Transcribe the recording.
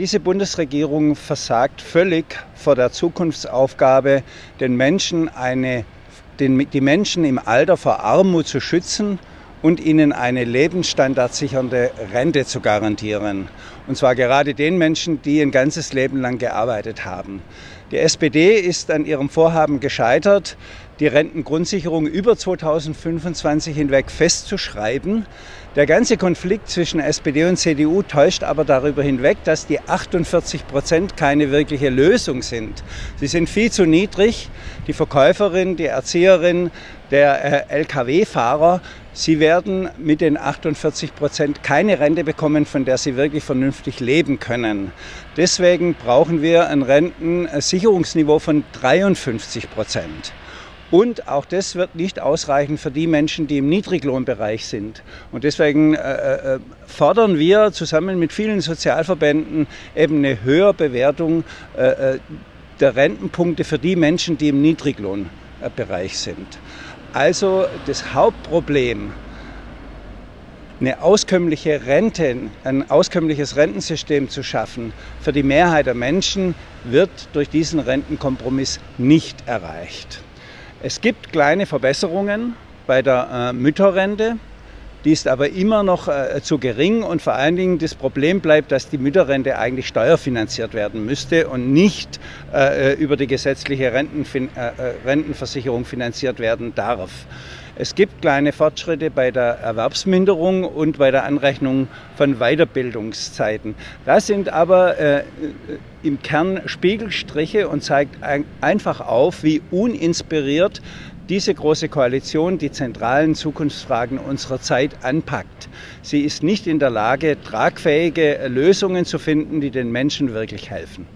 Diese Bundesregierung versagt völlig vor der Zukunftsaufgabe, den Menschen eine, den, die Menschen im Alter vor Armut zu schützen und ihnen eine lebensstandardsichernde Rente zu garantieren. Und zwar gerade den Menschen, die ein ganzes Leben lang gearbeitet haben. Die SPD ist an ihrem Vorhaben gescheitert, die Rentengrundsicherung über 2025 hinweg festzuschreiben. Der ganze Konflikt zwischen SPD und CDU täuscht aber darüber hinweg, dass die 48 Prozent keine wirkliche Lösung sind. Sie sind viel zu niedrig. Die Verkäuferin, die Erzieherin, der äh, Lkw-Fahrer, sie werden mit den 48 Prozent keine Rente bekommen, von der sie wirklich vernünftig leben können. Deswegen brauchen wir ein Rentensicherungsniveau von 53 Prozent. Und auch das wird nicht ausreichen für die Menschen, die im Niedriglohnbereich sind. Und deswegen äh, äh, fordern wir zusammen mit vielen Sozialverbänden eben eine höhere Bewertung äh, äh der Rentenpunkte für die Menschen, die im Niedriglohnbereich sind. Also das Hauptproblem, eine auskömmliche Rente, ein auskömmliches Rentensystem zu schaffen für die Mehrheit der Menschen, wird durch diesen Rentenkompromiss nicht erreicht. Es gibt kleine Verbesserungen bei der äh, Mütterrente. Die ist aber immer noch äh, zu gering und vor allen Dingen das Problem bleibt, dass die Mütterrente eigentlich steuerfinanziert werden müsste und nicht äh, über die gesetzliche Rentenfin äh, äh, Rentenversicherung finanziert werden darf. Es gibt kleine Fortschritte bei der Erwerbsminderung und bei der Anrechnung von Weiterbildungszeiten. Das sind aber äh, im Kern Spiegelstriche und zeigt ein, einfach auf, wie uninspiriert diese große Koalition die zentralen Zukunftsfragen unserer Zeit anpackt. Sie ist nicht in der Lage, tragfähige Lösungen zu finden, die den Menschen wirklich helfen.